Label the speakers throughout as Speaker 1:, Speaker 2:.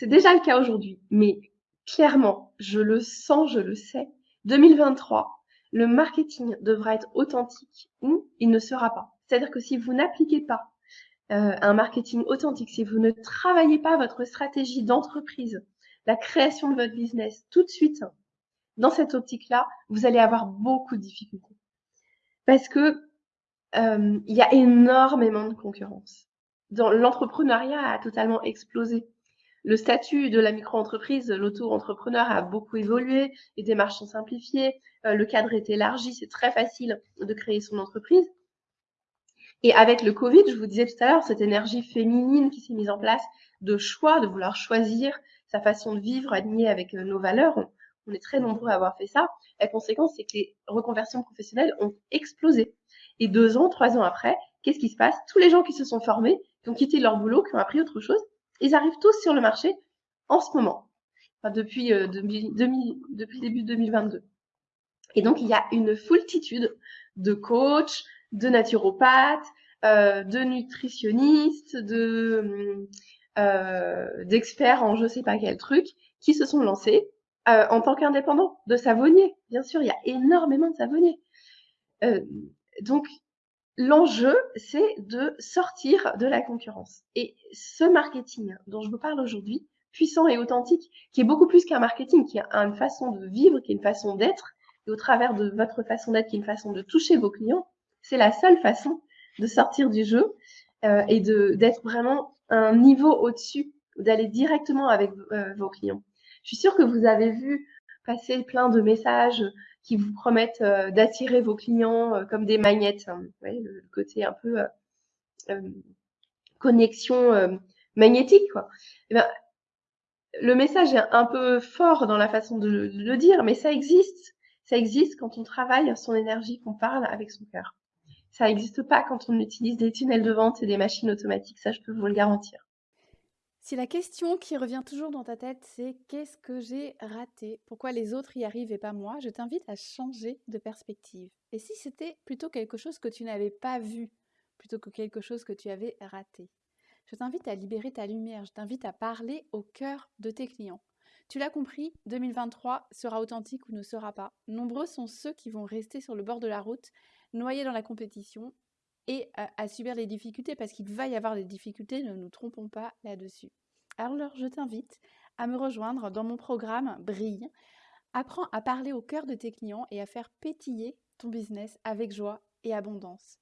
Speaker 1: C'est déjà le cas aujourd'hui, mais clairement, je le sens, je le sais. 2023, le marketing devra être authentique ou il ne sera pas. C'est-à-dire que si vous n'appliquez pas euh, un marketing authentique, si vous ne travaillez pas votre stratégie d'entreprise, la création de votre business tout de suite, dans cette optique-là, vous allez avoir beaucoup de difficultés. Parce que euh, il y a énormément de concurrence. L'entrepreneuriat a totalement explosé. Le statut de la micro-entreprise, l'auto-entrepreneur a beaucoup évolué, les démarches sont simplifiées, euh, le cadre est élargi, c'est très facile de créer son entreprise. Et avec le Covid, je vous disais tout à l'heure, cette énergie féminine qui s'est mise en place de choix, de vouloir choisir sa façon de vivre alignée avec euh, nos valeurs, on est très nombreux à avoir fait ça. La conséquence, c'est que les reconversions professionnelles ont explosé. Et deux ans, trois ans après, qu'est-ce qui se passe? Tous les gens qui se sont formés, qui ont quitté leur boulot, qui ont appris autre chose, ils arrivent tous sur le marché en ce moment, depuis, euh, depuis le début 2022. Et donc, il y a une foultitude de coachs, de naturopathes, euh, de nutritionnistes, de euh, d'experts en je sais pas quel truc qui se sont lancés euh, en tant qu'indépendants, de savonniers. Bien sûr, il y a énormément de savonniers. Donc, l'enjeu, c'est de sortir de la concurrence. Et ce marketing dont je vous parle aujourd'hui, puissant et authentique, qui est beaucoup plus qu'un marketing, qui a une façon de vivre, qui est une façon d'être, et au travers de votre façon d'être, qui est une façon de toucher vos clients, c'est la seule façon de sortir du jeu euh, et de d'être vraiment un niveau au-dessus, d'aller directement avec euh, vos clients. Je suis sûre que vous avez vu passer plein de messages qui vous promettent euh, d'attirer vos clients euh, comme des magnettes. Hein. Le, côté un peu euh, connexion magnétique, quoi. Eh ben, le message est un peu fort dans la façon de, le dire, mais ça existe. Ça existe quand on travaille son énergie, qu'on parle avec son cœur. Ça n'existe pas quand on utilise des tunnels de vente et des machines automatiques, ça je peux vous le garantir.
Speaker 2: Si la question qui revient toujours dans ta tête, c'est qu'est-ce que j'ai raté? Pourquoi les autres y arrivent et pas moi? Je t'invite à changer de perspective. Et si c'était plutôt quelque chose que tu n'avais pas vu, plutôt que quelque chose que tu avais raté? Je t'invite à libérer ta lumière, je t'invite à parler au cœur de tes clients. Tu l'as compris, 2023 sera authentique ou ne sera pas. Nombreux sont ceux qui vont rester sur le bord de la route, noyés dans la compétition et à, subir les difficultés parce qu'il va y avoir des difficultés, ne nous trompons pas là-dessus. Alors je t'invite à me rejoindre dans mon programme Brille. Apprends à parler au cœur de tes clients et à faire pétiller ton business avec joie et abondance.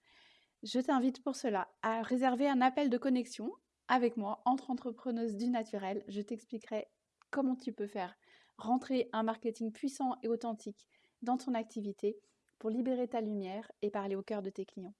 Speaker 2: Je t'invite pour cela à réserver un appel de connexion avec moi entre entrepreneuses du naturel. Je t'expliquerai comment tu peux faire rentrer un marketing puissant et authentique dans ton activité pour libérer ta lumière et parler au cœur de tes clients.